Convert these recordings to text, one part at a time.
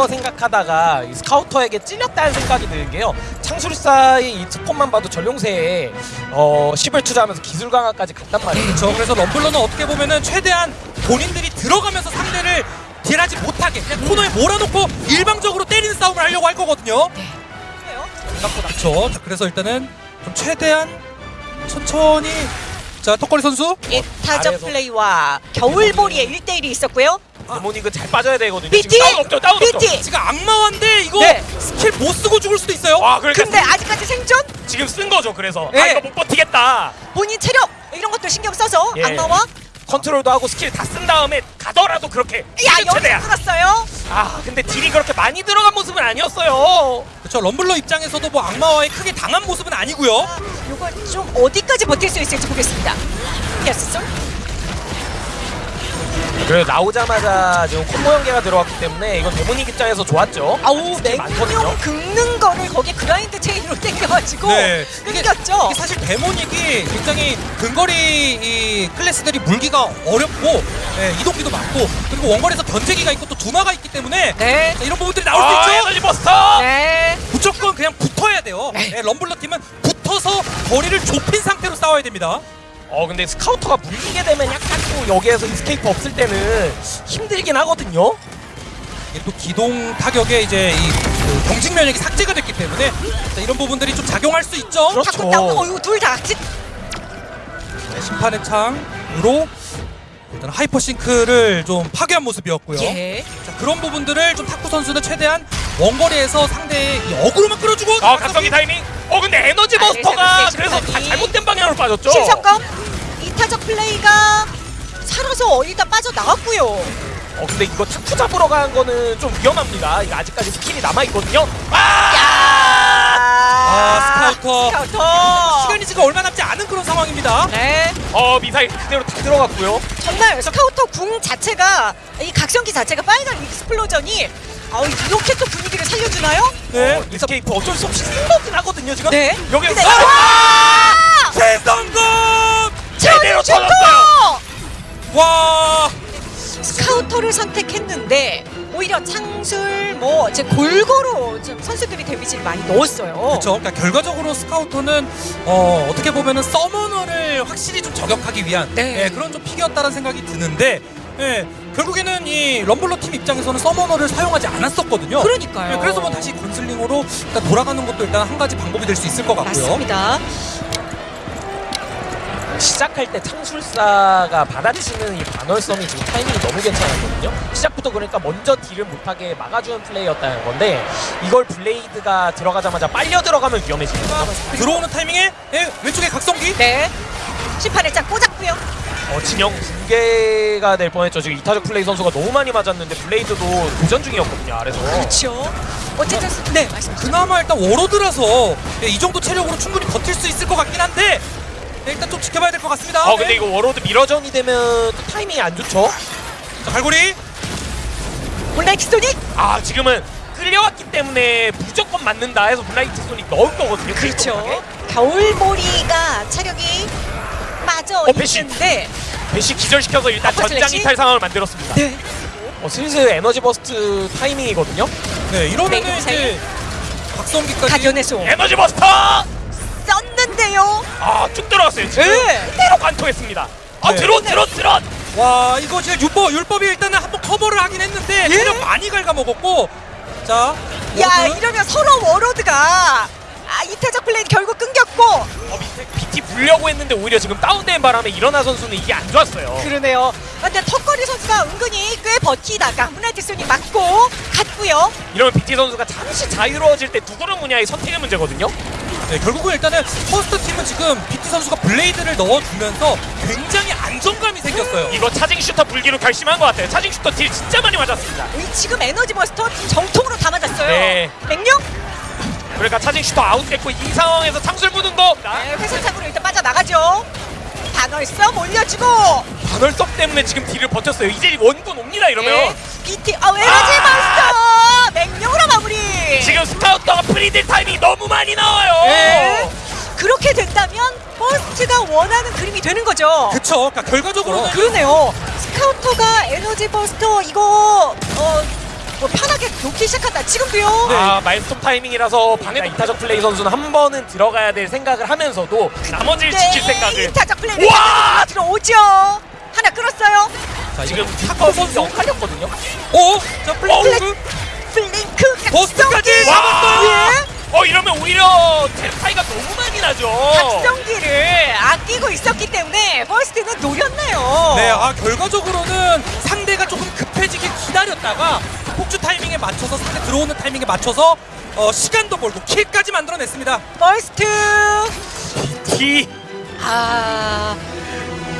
거 생각하다가 이 스카우터에게 찔렸다는 생각이 드는 게요. 창술사의 이 스폰만 봐도 전용세에 어 10을 투자하면서 기술 강화까지 갔단 말이에요. 그렇죠. 그래서 럼블러는 어떻게 보면은 최대한 본인들이 들어가면서 상대를 딜하지 못하게 그냥 코너에 몰아놓고 일방적으로 때리는 싸움을 하려고 할 거거든요. 생각보다 그렇죠. 자, 그래서 일단은 좀 최대한 천천히 자 턱걸이 선수 이 타적 아래에서. 플레이와 겨울보리의 1대1이 있었고요. Demonic은 잘 빠져야 되거든요. BT! 지금 다운 없죠. 다운 없죠. BT! 지금 악마화인데 이거 네. 스킬 못 쓰고 죽을 수도 있어요. 와 그러니까 근데 아직까지 생존? 지금 쓴 거죠. 그래서 아 네. 이거 못 버티겠다. 본인 체력 이런 것도 신경 써서 예. 악마와 컨트롤도 하고 스킬 다 쓴 다음에 가더라도 그렇게 야 여기 최대한. 끊었어요. 아 근데 딜이 그렇게 많이 들어간 모습은 아니었어요. 그렇죠. 럼블러 입장에서도 뭐 악마화에 크게 당한 모습은 아니고요. 아, 이거 좀 어디까지 버틸 수 있을지 보겠습니다. yes 그래 나오자마자 지금 콤보 연계가 들어왔기 때문에 이건 Demonic 입장에서 좋았죠. 아우. 맹룡 긁는 거를 거기 Grind Chain으로 당겨가지고 네. 이게- 끊겼죠. 이게 사실 Demonic이 굉장히 근거리 이 클래스들이 물기가 어렵고 예, 이동기도 많고 그리고 원거리에서 견제기가 있고 또 두마가 있기 때문에 네. 자, 이런 부분들이 나올 아 수 있죠. Energy Buster. 네. 무조건 그냥 붙어야 돼요. 네. 예, 럼블러 팀은 붙어서 거리를 좁힌 상태로 싸워야 됩니다. 어 근데 Scouter가 물리게 되면 약간 또 여기에서 escape 없을 때는 힘들긴 하거든요. 이게 또 기동 타격에 이제 이그 경직 면역이 삭제가 됐기 때문에 자, 이런 부분들이 좀 작용할 수 있죠. 그렇죠. 자꾸 나오는 거 이거 둘다 같이 네, 심판의 창으로 일단 Hyper Sync를 좀 파괴한 모습이었고요. 예. 자, 그런 부분들을 좀 탁구 선수는 최대한 원거리에서 상대의 이 어그로만 끌어주고 아 각성기 타이밍. 어 근데 에너지 아, Buster가 네, 그래서. 다 잘못된 방향으로 빠졌죠. 신성검 이타적 플레이가 살아서 일단 빠져 나왔고요. 어 근데 이거 탁구 잡으러 간 거는 좀 위험합니다. 이거 아직까지 스킬이 남아 있거든요. 아! 아, Scouter. Scouter. 시간이 지금 얼마 남지 않은 그런 상황입니다. 네. 어 미사일 그대로 다 들어갔고요. 정말 스카우터 궁 자체가 이 각성기 자체가 Final Explosion이 아 이렇게 또 분위기를 살려주나요? 네. 어, escape 어쩔 수 없이 쓴 거긴 하거든요 지금. 네. 여기서 근데- 아! 최성공! 제대로 슈터! 터졌어요. 와! Scouter를 선택했는데 오히려 창술 뭐 이제 골고루 좀 선수들이 데미지를 많이 넣었어요. 그렇죠. 그러니까 결과적으로 Scouter는 어, 어떻게 보면은 Summoner를 확실히 좀 저격하기 위한 네. 예, 그런 좀 pick이었다는 생각이 드는데 예, 결국에는 이 럼블러 팀 입장에서는 서머너를 사용하지 않았었거든요. 그러니까요. 예, 그래서 뭐 다시 건슬링으로 일단 돌아가는 것도 일단 한 가지 방법이 될 수 있을 것 같고요. 맞습니다. 시작할 때 창술사가 받아치는 이 반월섬이 지금 타이밍이 너무 괜찮았거든요. 시작부터 그러니까 먼저 딜을 못하게 막아주는 플레이였다는 건데 이걸 블레이드가 들어가자마자 빨려 들어가면 위험해집니다. 들어오는 타이밍에 예, 왼쪽에 각성기 네. 심판의 창 꽂았고요. 어, 진영 붕괴가 될 뻔했죠. 지금 이타적 플레이 선수가 너무 많이 맞았는데 Blade도 도전 중이었거든요. 아래서. 그렇죠. 어쨌든 네 말씀. 그나마 일단 Warlord라서 예, 이 정도 체력으로 충분히 버틸 수 있을 것 같긴 한데 예, 일단 좀 지켜봐야 될 것 같습니다. 어 근데 예. 이거 Warlord mirror전이 되면 또 타이밍이 안 좋죠. 자, 갈고리 블라이트 소닉. 아 지금은 끌려왔기 때문에 무조건 맞는다 해서 블라이트 소닉 넣을 거거든요. 그렇죠. 겨울보리가 체력이 빠져 어. 있는데 Bash 기절시켜서 일단 전장? 이탈 상황을 만들었습니다. 네. 어, 슬슬 Energy Burst 타이밍이거든요. 네 이러면은 네, 이제 가견의 소 Energy Buster! 썼는데요. 아 쭉 들어갔어요. 지금 네. 그대로 관통했습니다. 아 네. 드론 드론 드론! 와 이거 지금 율법 율법이 일단은 한번 커버를 하긴 했는데 예? 체력 많이 갉아먹었고 자야 워드. 이러면 서로 워로드가 아 이타적 플레이 결국 끊겼고 어 밑에 BT 불려고 했는데 오히려 지금 다운된 바람에 일어나 선수는 이게 안 좋았어요. 그러네요. 근데 턱걸이 선수가 은근히 꽤 버티다가 소닉 맞고 갔고요. 이러면 BT 선수가 잠시 자유로워질 때 누구를 무냐의 선택의 문제거든요. 네, 결국은 일단은 퍼스트 팀은 지금 BT 선수가 블레이드를 넣어주면서 굉장히 안정감이 생겼어요. 이거 차징 슈터 불기로 결심한 것 같아요. 차징 슈터 딜 진짜 많이 맞았습니다. 이 지금 에너지 버스터 정통으로 다 맞았어요. 네. 맹룡 그러니까 Charging Shooter 아웃됐고 이 상황에서 창술 무는 거 네, 회선창으로 일단 빠져나가죠. 반월섬 올려주고 반월섬 때문에 지금 딜을 버텼어요. 이제 원군 옵니다 이러면 네. BT 아 에너지 아! 마무리. 지금 Scouter가 free딜 타이밍이 너무 많이 나와요. 네. 그렇게 된다면 버스트가 원하는 그림이 되는 거죠. 그쵸? 그러니까 결과적으로는 그러네요. Scouter가 Energy Buster 이거 어 뭐 편하게 놓기 시작한다. 지금도요. 네. 아 마일스톱 타이밍이라서 방해 이타적 플레이 선수는 한 번은 들어가야 될 생각을 하면서도 나머지를 지킬 생각을 이타적 플레이 와! 들어오죠. 하나 끌었어요. 자, 지금 탁구 선수. 헷갈렸거든요. 오! 자, 플레이크. 플링크 버스까지 잡았어요! 예. 어 이러면 오히려 템 차이가 너무 많이 나죠. 각성기를 아끼고 있었기 때문에 버스트는 노렸네요. 네, 아 결과적으로는 상대가 조금 급해지게 기다렸다가 그 폭주 타이밍에 맞춰서 상대 들어오는 타이밍에 맞춰서 어, 시간도 벌고 킬까지 만들어냈습니다. 버스트. 티. 아.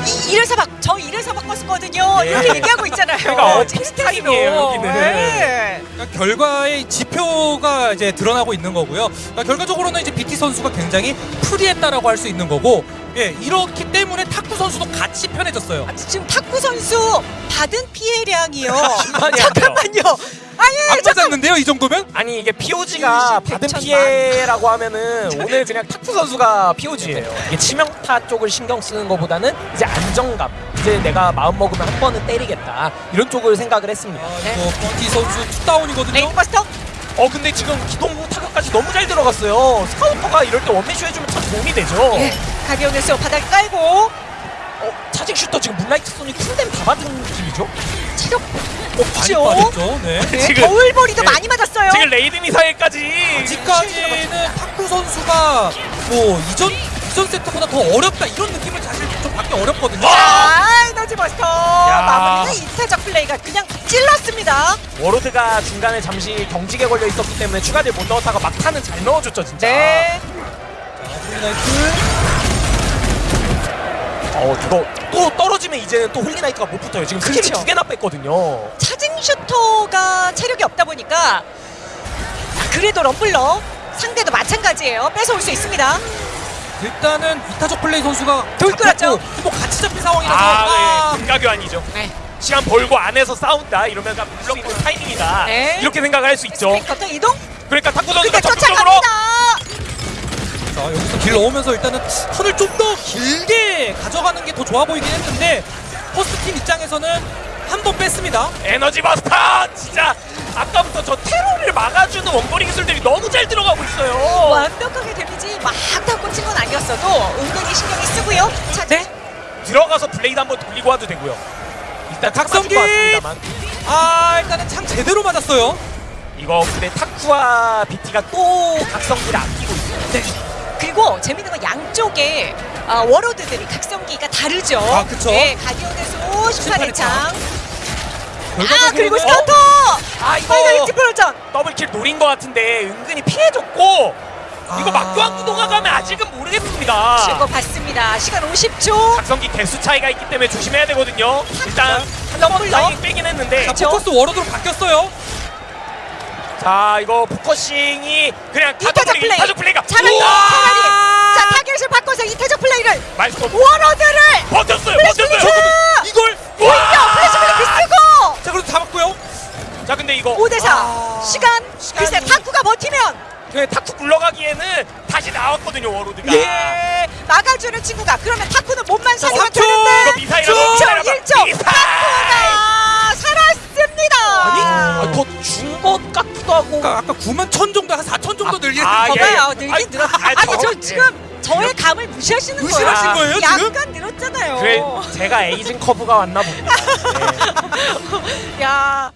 이, 이래서 막, 저 이래서 바꿨었거든요. 네. 이렇게 얘기하고 있잖아요. 그러니까 어, 여기는. 네. 그러니까 결과의 지표가 이제 드러나고 있는 거고요. 그러니까 결과적으로는 이제 BT 선수가 굉장히 free했다라고 할 수 있는 거고, 예 이렇기 때문에 탁구 선수도 같이 편해졌어요. 아, 지금 탁구 선수 받은 피해량이요. 잠깐만요. 아니, 안. 맞았는데요, 이 정도면? 아니 이게 POG가 받은. 피해라고 하면은 오늘 그냥 탁구 선수가 POG예요. 이게 치명타 쪽을 신경 쓰는 것보다는 이제 안정감. 이제 내가 마음 먹으면 한 번은 때리겠다 이런 쪽을 생각을 했습니다. 아, 네. 이거 BT 선수 two down이거든요. 레인버스터. 어 근데 지금 기동부 타격까지 너무 잘 들어갔어요. Scouter가 이럴 때 원맨쇼 해주면 참 도움이 되죠. 예. 가디언에서 바닥 깔고 어, 차징 슈터 지금 문라이트 소닉 쿨댐 다 받은 느낌이죠? 체력 많이 없죠. 빠졌죠. 네. 네, 지금- 겨울벌이도 네. 많이 맞았어요. 지금 레이드 미사일까지 아직까지는 탁구 선수가 뭐 이전 이전 세트보다 더 어렵다 이런 느낌을 사실 좀 받기 어렵거든요. 아! 아, 에너지 버스터 마무리는 이타적 플레이가 그냥 찔렀습니다. 워로드가 중간에 잠시 경직에 걸려 있었기 때문에 추가를 못 넣었다가 막타는 잘 넣어줬죠 진짜. 네. 자, 홀리나이트. 어 이거 또 떨어지면 이제는 또 홀리나이트가 못 붙어요. 지금 스킬이 그렇죠. 두 개나 뺐거든요. 차징 슈터가 체력이 없다 보니까 그래도 럼블러 상대도 마찬가지예요. 뺏어올 수 있습니다. 일단은 이타적 플레이 선수가 돌 끌었죠. 잡혔고 또 같이 잡힌 상황이라서 아, 아, 네. 금가교환이죠. 네. 시간 벌고 안에서 싸운다 이러면 그냥 물렁이는 타이밍이다. 네. 이렇게 생각을 할 수 있죠. 스피커터 이동. 그러니까 탁구 선수가 적극적으로. 자 여기서 길 넣으면서 일단은 턴을 좀 더 길게 가져가는 게 더 좋아 보이긴 했는데 퍼스트 팀 입장에서는 한 번 뺐습니다. Energy Buster 진짜 아까부터 저 테러를 막아주는 원거리 기술들이 너무 잘 들어가고 있어요. 완벽하게 아니었어도 은근히 신경이 쓰고요. 자, 네. 들어가서 Blade 한번 돌리고 와도 되고요. 일단 왔습니다만 아 일단은 창 제대로 맞았어요. 이거 근데 타쿠와 BT가 또 각성기를 아끼고 있어요. 네. 그리고 재밌는 건 양쪽에 아, 워로드들이 각성기가 다르죠. 아, 그쵸. 네, 가디언에서 18회 창. 아, 그리고 어? 스타터! 아 이거 파이널리티 프로전! 더블킬 노린 것 같은데 은근히 피해줬고 이거 아. 막교환 구도가 가면 아직은 모르겠습니다. 실거 받습니다. 시간 50초. 각성기 개수 차이가 있기 때문에 조심해야 되거든요. 일단 한번. 타이밍 빼긴 했는데 자 그쵸? 포커스 워러드로 바뀌었어요. 자 이거 포커싱이 그냥 타적 플레이. 타적 플레이가 차라리. 자, 타겟을 바꿔서 이태적 플레이를 말씀 워로드를 버텼어요 버텼어요. 자, 이걸 와! 플래시 자 그래도 잡았고요. 자 근데 이거 5대4 아. 시간 글쎄 시간이- 타쿠가 버티면 그 타쿠 굴러가기에는 다시 나왔거든요 워로드가. 예 막아주는 친구가 그러면 타쿠는 몸만 살리면 삼초! 되는데 이거 미사일하고 1초 미사일하고 1초 미사일! 타쿠가 살았습니다 아니 아. 아, 더준 것 같기도 하고. 아까 아까 9만 천 정도 한 4천 정도 아, 했는데 예. 봐봐요 아이, 늘긴 늘었 아, 아니 저- 저 예. 지금 저의 감을 무시하시는 거예요 무시하신 거예요, 지금? 약간 늘었잖아요 그래 제가 에이징 커브가 왔나 봅니다. 네. 야